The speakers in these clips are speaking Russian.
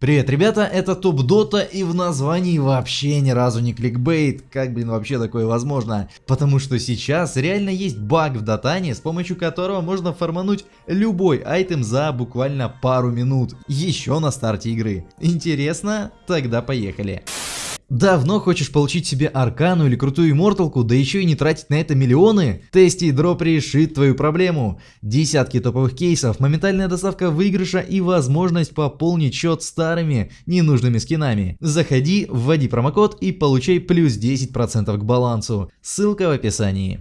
Привет, ребята, это Топ Дота и в названии вообще ни разу не кликбейт. Как, блин, вообще такое возможно? Потому что сейчас реально есть баг в Дотане, с помощью которого можно формануть любой айтем за буквально пару минут. Еще на старте игры. Интересно? Тогда поехали. Давно хочешь получить себе аркану или крутую имморталку, да еще и не тратить на это миллионы? Тести дроп решит твою проблему. Десятки топовых кейсов, моментальная доставка выигрыша и возможность пополнить счет старыми ненужными скинами. Заходи, вводи промокод и получай плюс 10% к балансу. Ссылка в описании.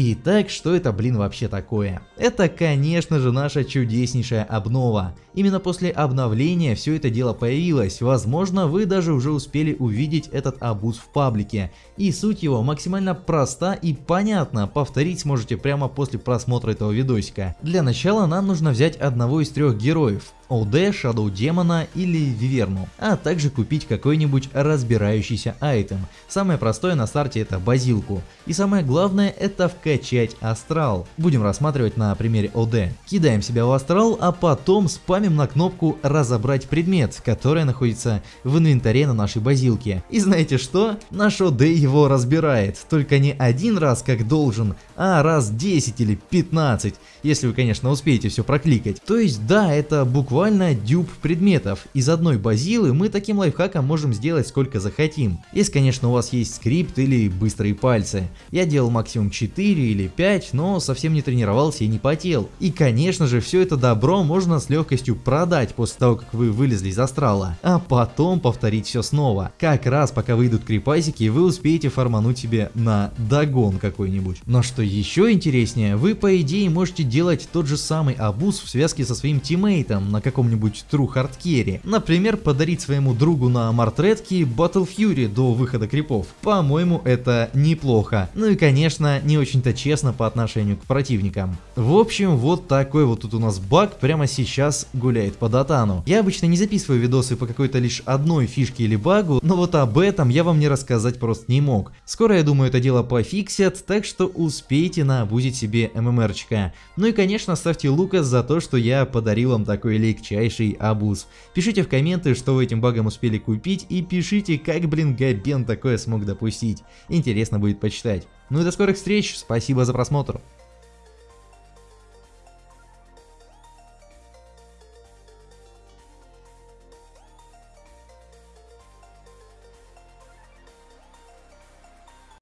Итак, что это, блин, вообще такое? Это, конечно же, наша чудеснейшая обнова. Именно после обновления все это дело появилось, возможно, вы даже уже успели увидеть этот абуз в паблике. И суть его максимально проста и понятна, повторить сможете прямо после просмотра этого видосика. Для начала нам нужно взять одного из трех героев. ОД, Shadow Демона или Виверну, а также купить какой-нибудь разбирающийся айтем. Самое простое на старте это базилку. И самое главное это вкачать астрал. Будем рассматривать на примере ОД. Кидаем себя в астрал, а потом спамим на кнопку разобрать предмет, которая находится в инвентаре на нашей базилке. И знаете что? Наш ОД его разбирает, только не один раз как должен, а раз 10 или 15, если вы конечно успеете все прокликать. То есть да, это буквально буквально дюб предметов. Из одной базилы мы таким лайфхаком можем сделать сколько захотим. Если конечно у вас есть скрипт или быстрые пальцы. Я делал максимум 4 или 5, но совсем не тренировался и не потел. И конечно же все это добро можно с легкостью продать после того как вы вылезли из астрала. А потом повторить все снова. Как раз пока выйдут крипасики вы успеете фармануть себе на догон какой-нибудь. Но что еще интереснее, вы по идее можете делать тот же самый абуз в связке со своим тиммейтом, на каком-нибудь Carry. Например, подарить своему другу на Мартредке Battle Fury до выхода крипов. По-моему, это неплохо. Ну и конечно, не очень-то честно по отношению к противникам. В общем, вот такой вот тут у нас баг прямо сейчас гуляет по датану. Я обычно не записываю видосы по какой-то лишь одной фишке или багу, но вот об этом я вам не рассказать просто не мог. Скоро, я думаю, это дело пофиксят, так что успейте наобузить себе ММРчика. Ну и конечно, ставьте лукас за то, что я подарил вам такой лейк легчайший абуз. Пишите в комменты, что вы этим багом успели купить и пишите, как, блин, Габен такое смог допустить. Интересно будет почитать. Ну и до скорых встреч, спасибо за просмотр.